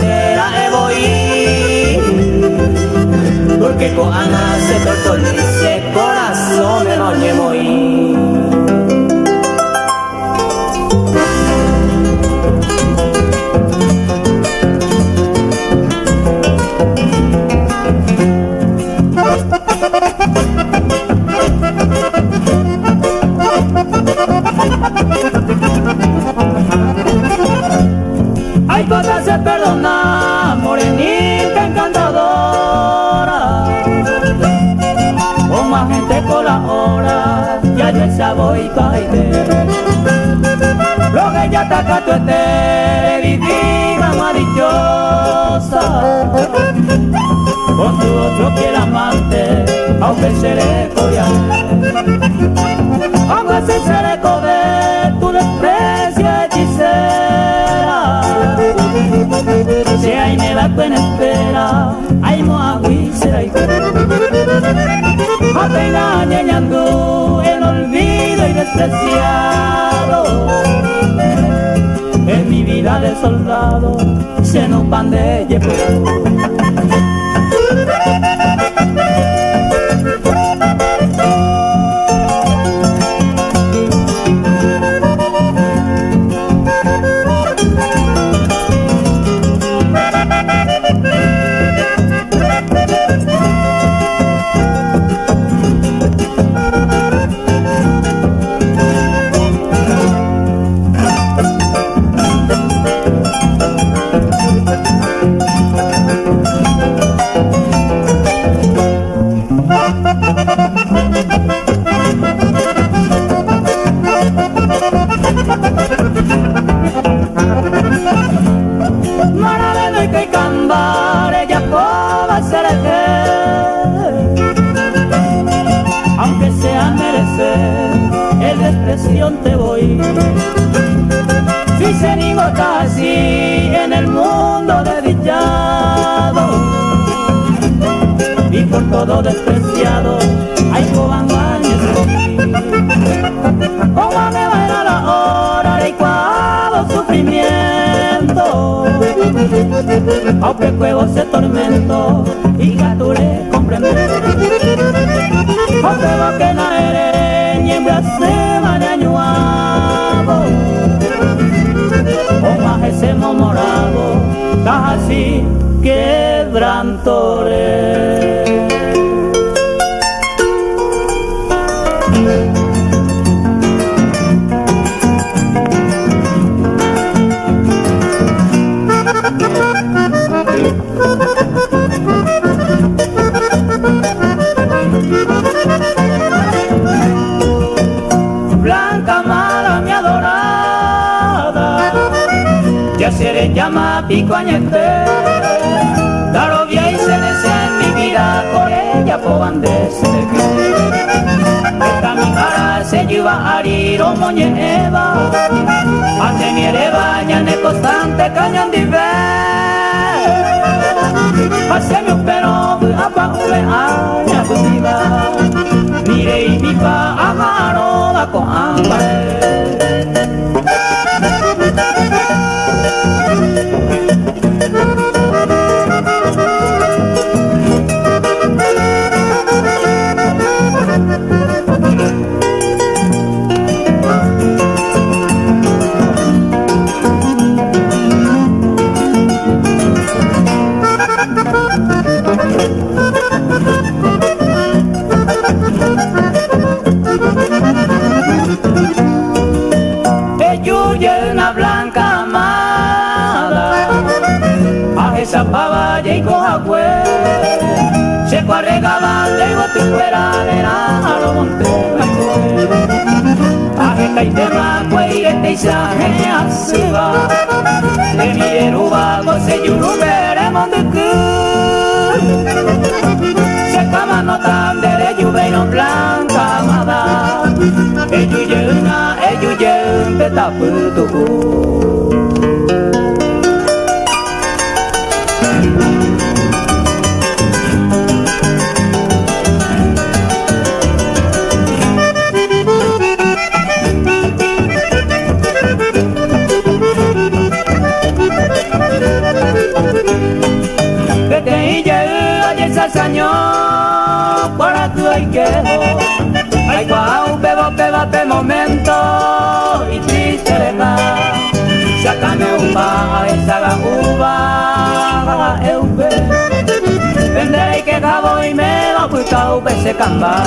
guajuntera e voy. Porque con Ana se tortolice corazón de noche voy caite. Lo que ya está tu esté, divina, más dichosa. Con tu otro que el amante, aunque se le coya. Aunque se le de tu desprecia hechicera Si hay me va en espera Hay moagui será y Apenas y despreciado. En mi vida de soldado se nos pan de te Se anima casi en el mundo desdichado y por todo despreciado, hay cobangaños ¿Cómo me va la hora de cuavo sufrimiento? Aunque juego se tormento y gature comprender. Aunque va que no eres ni en ese morado, casi quebrantore. mi coañete Daro via y se en mi vida por ella poban Esta mi cara se lleva a rir o moñeva Ante mi baña ne constante cañón de ver Hace mi pero apa ule Mire y mi pa amaro va con hambre tema kueire teisa he asuba Emi eruba gose yurubere monduku Se kama no tandere yubeiro blanca amada Eyu yeuna, eyu yeun petaputuku saño para tu que Ay, guau, bebo, beba, de momento y triste deja Sácame uva, esa uva, eu ve Venderé que cabo y me va a buscar un se camba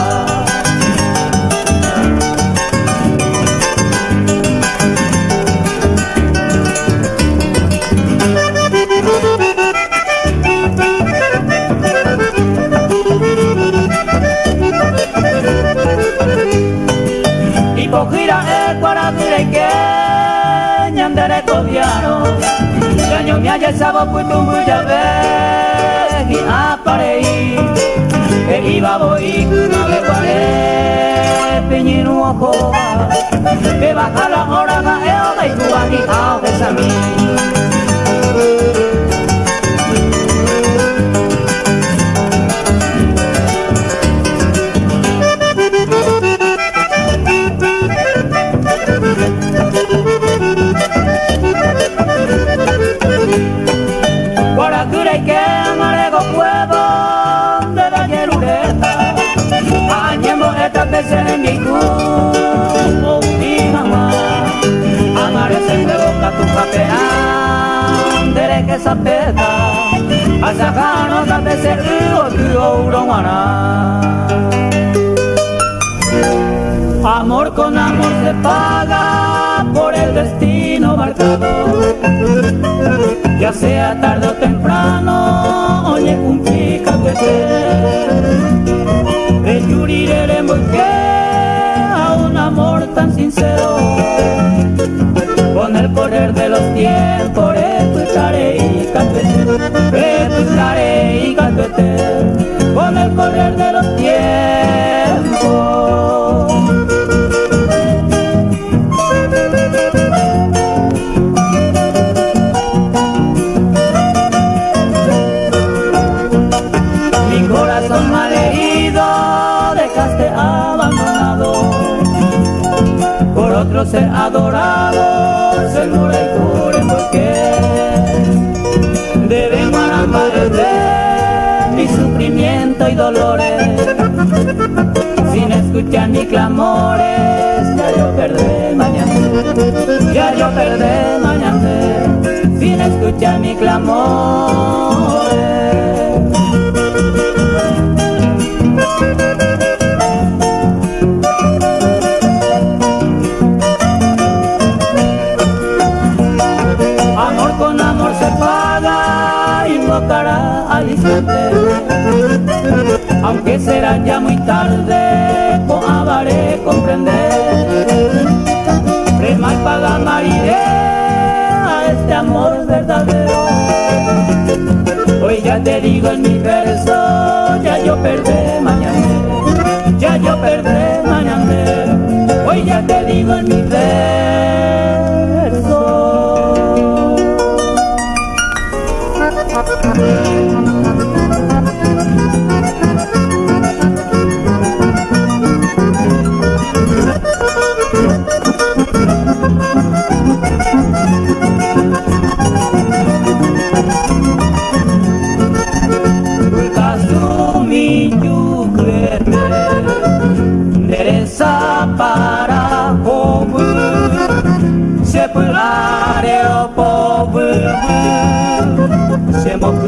putumbu jabe Gi aparei E iba boi Nave guare Peñinu ojo Que baja la hora ga eo Gai guagi ao besami sereniku Asakano tape se uo tu ourongwana Amor con amor se paga ser adorado, seguro y cure porque debemos de mi sufrimiento y dolores. Sin escuchar mis clamores, ya yo perdí mañana, ya yo perdí mañana, que será ya muy tarde, coabaré comprender. Prema y paga a este amor verdadero. Hoy ya te digo en mi fe amar,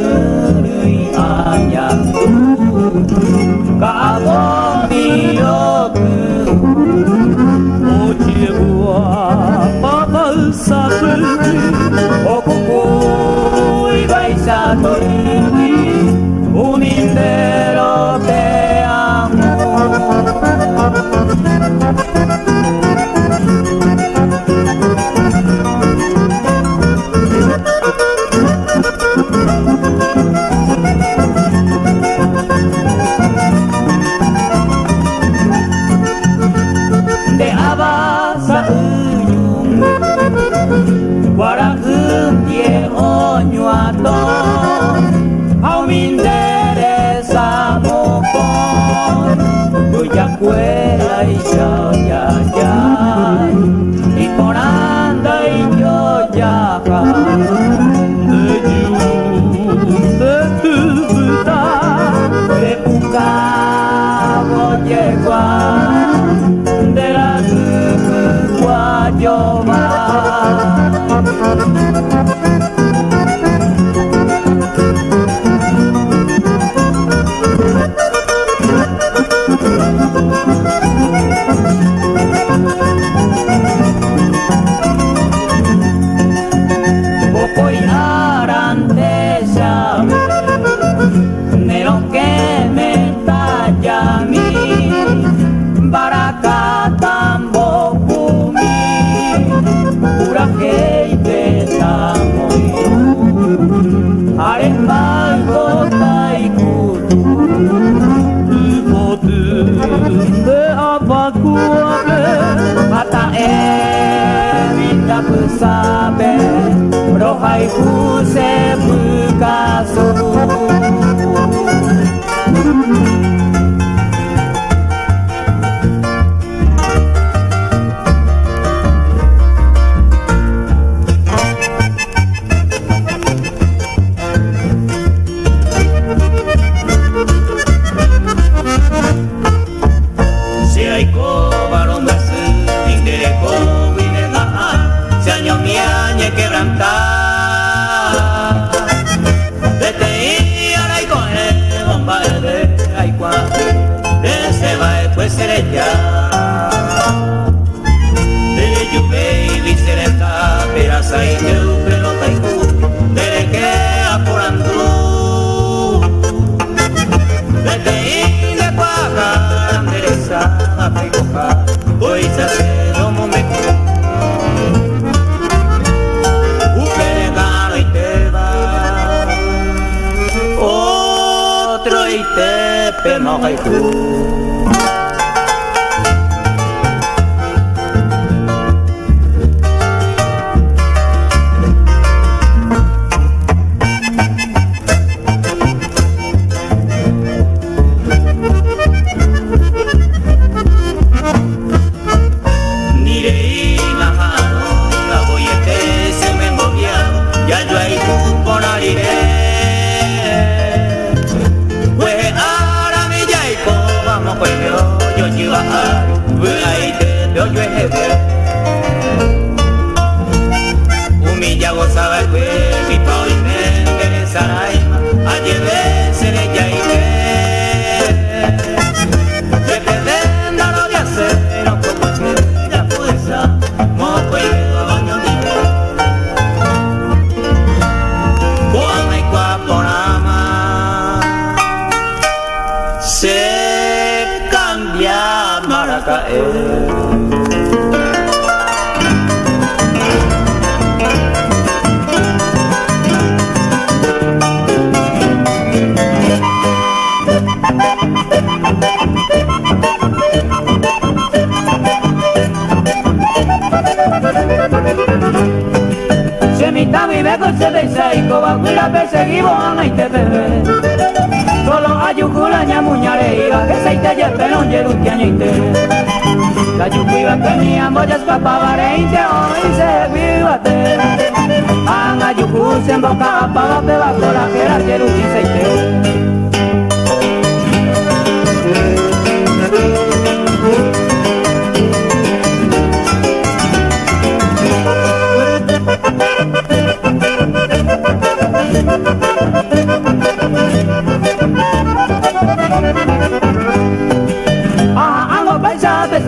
se y coba cuila perseguivo a y te bebe Solo hay un culaña muñare iba que se te lleve non yerutiañite La yucuiba que mi amboyas papavare inte hoy se vivate Anga yucu se emboca pava peba cola que era yeruti seite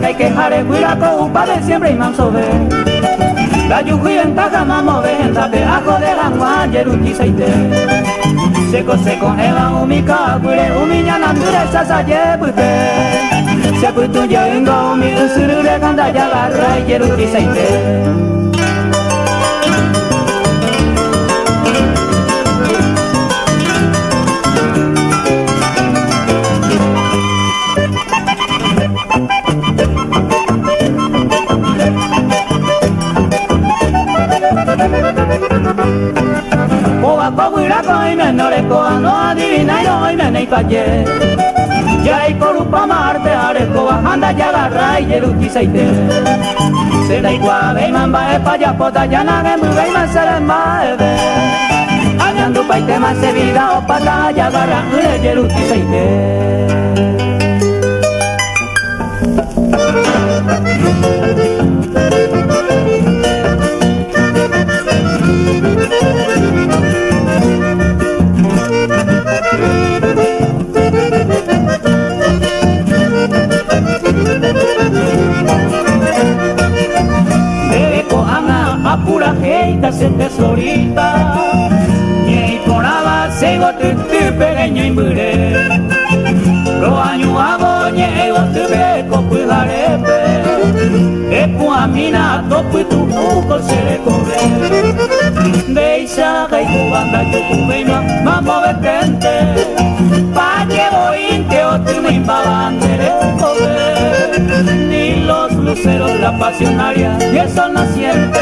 paisa, pesca y quejare, cuiraco, upa de siempre y manso ve. La yuji ventaja, mamo ve, entape, ajo de gangua, yeruti seite. Seco, seco, eva, umika, cuire, umiña, nandure, sasa, yebute. Se putu, yo, ingo, umi, usurure, kanda, yagarra, yeruti seite. Arekoa no adivina y hoy me nei paye ya hay corupa marte arekoa anda ya garra y yeruti seite se da igual ve mamba e paya pota ya na ge mu ve ma sere ma e ve añandu paite ma se vida o pata ya garra ule yeruti seite apura heita se tesorita Nyei poraba sego tutu pequeño imbure Lo año abo nyei o tube kopu harepe Epu amina topu tu uko se le cobre Deisha gaiku banda yoku beima mambo betente Pa llevo inte o tu me imbabandere cobre los luceros, la pasionaria y el sol naciente.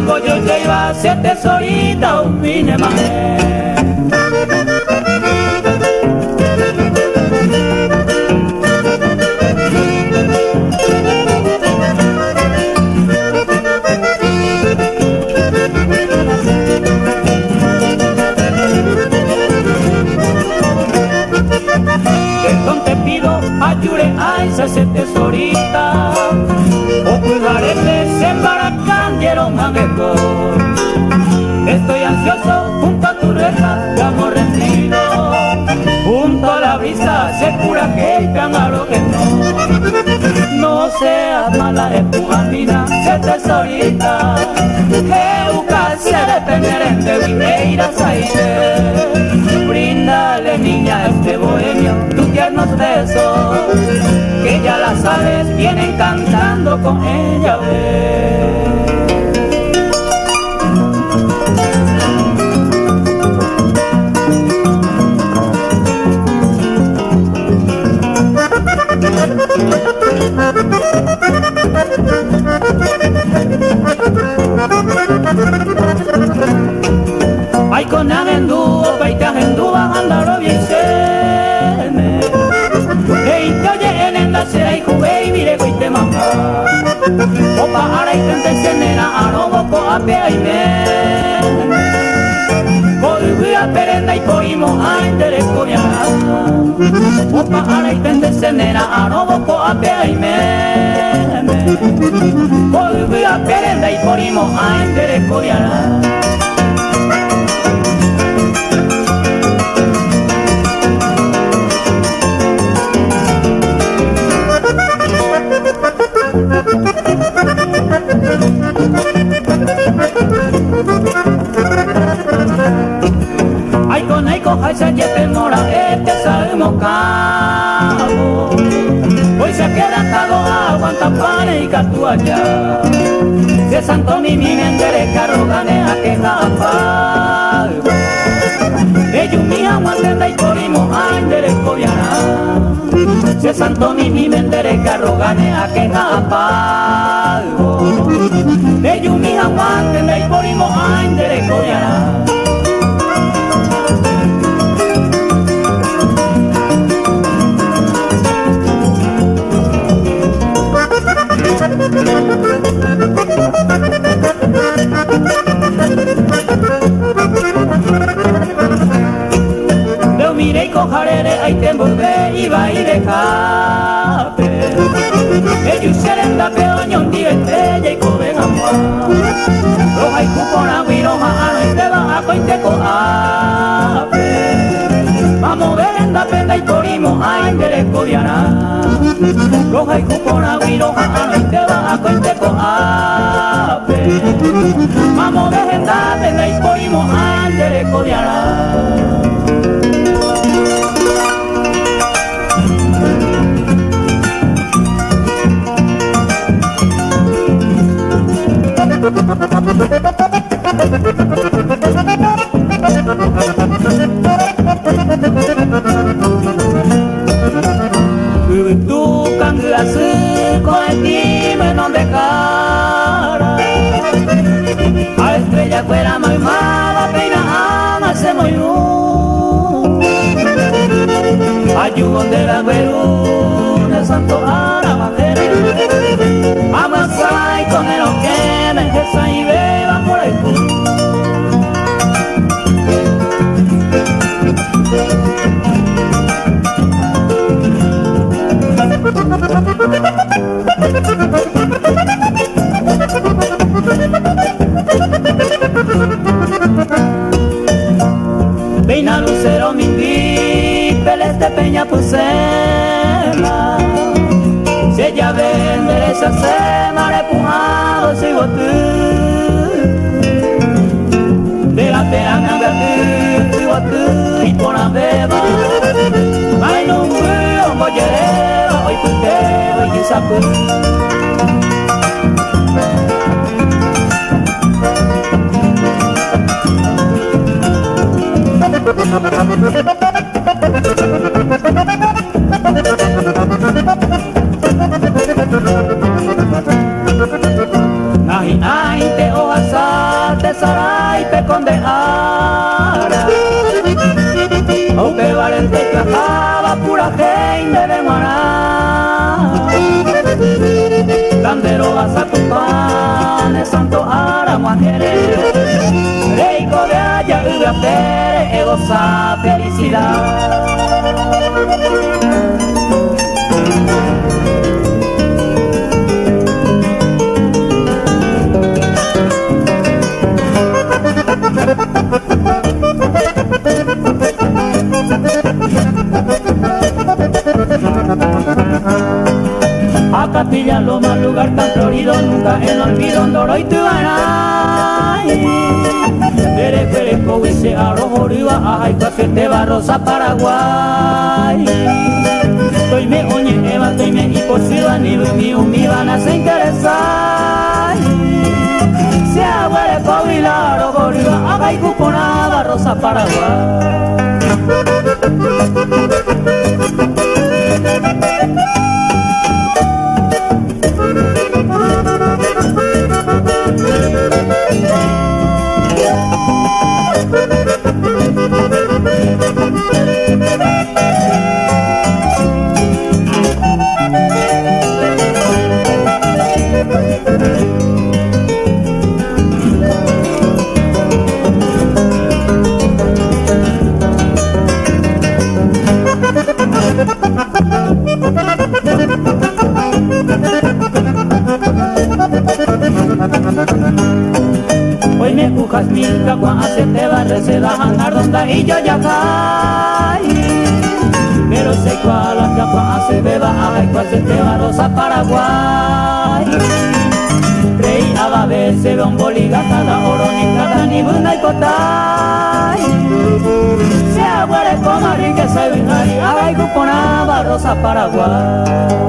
Como yo ya iba a ser tesorita, un minemaje. ayure a se tesorita estoy ansioso junto a tu reja de amor rendido. Junto a la brisa se cura que lo que no. No seas mala es tu amiga se tesorita. Que busca se de en de Vineiras aire brindale niña este bohemio tu tiernos besos que ya las aves vienen cantando con ella con agendú, paita agendú, andaro bien sene. Hey, te oye en enda será y jugué y mire te mamá. Opa, ara y tente senera, arobo ko ape ay me. Volví a perenda y poimo a entere coreana. Opa, ara y tente senera, arobo ko ape. Volví y a entere coreana. Ay Santo mi mi mendere carro gane a que japa Ellos mi aguantenda y corrimos año Se santo mi mi mendere carro gane a que pago. De yumi aguante me porimo a indere Roja y cupona guiroja ano y te va a cointe coape Vamos ver en la Ayudo de la veruna santo ara peles de peña pusema Si ella vende esa se mare pujado sigo tú De la pena me tú, sigo tú y por la beba. Ay no me voy a hoy puteo y sapo Nahi ai te oasa te sarai te condeara O te valente cajaba pura gente de maná. Candero vas a tu pan, santo ara muajere Reiko de allá y goza felicidad. Acatilla lo más lugar tan florido nunca el olvido en Doro y Eres pereco y se arrojoriva, ay, café te Paraguay. Estoy me oñe, eva, estoy me y por si van y van a se interesar. Se aguare covila rojo riba ahai cuponaba rosa Paraguay milka cuando hace te va se da hangar donde y yo ya caí. Pero sé cuál la capa hace beba ay cuál se te va rosa Paraguay. Rey a ver se ve un boliga cada oro ni cada ni bunda y cotay Se aguare como rique se vinari ay cuponaba rosa Paraguay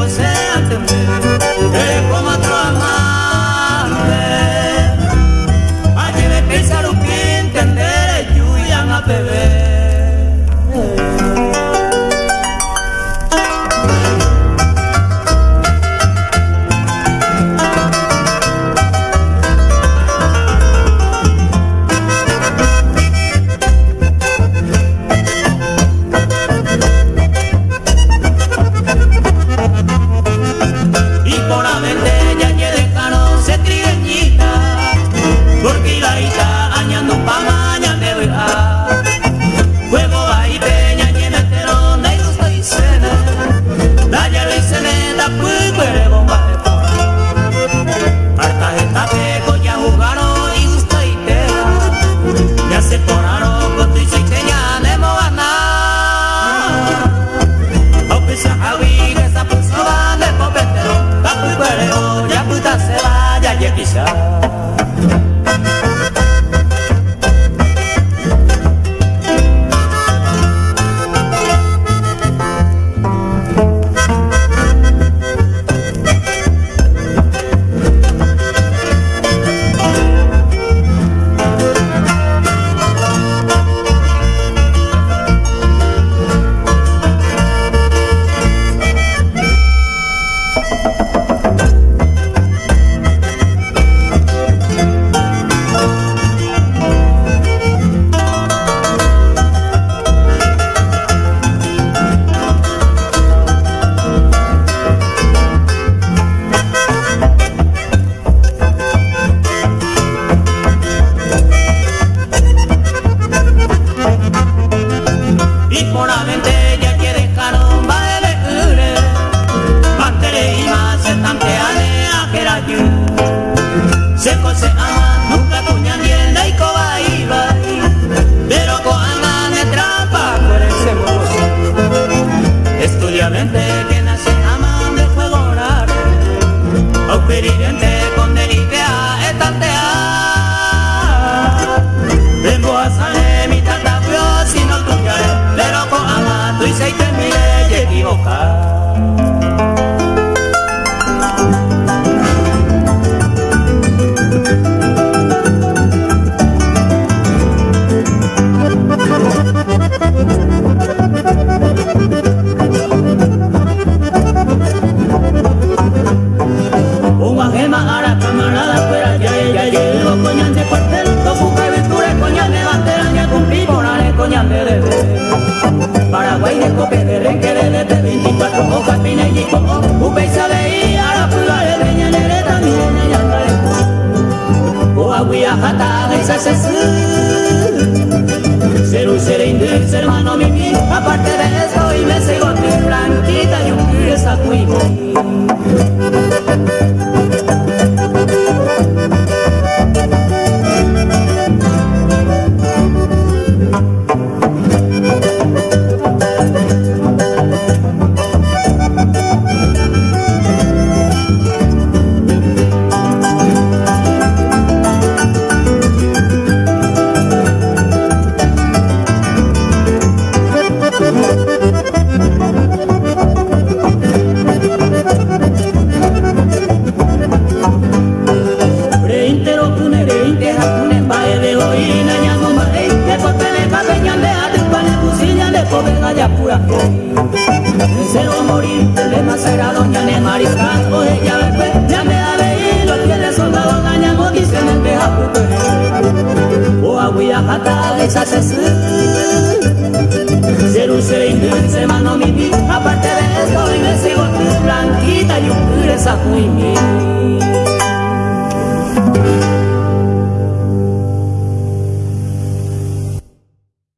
como sea. lamenté es Ser un ser inglés, hermano mi Aparte de eso y me sigo blanquita y un pie sacuigo